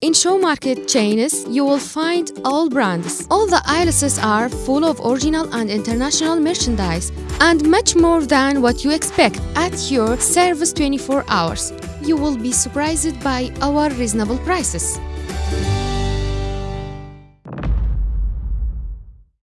In show market chains, you will find all brands. All the aisles are full of original and international merchandise and much more than what you expect at your service 24 hours. You will be surprised by our reasonable prices.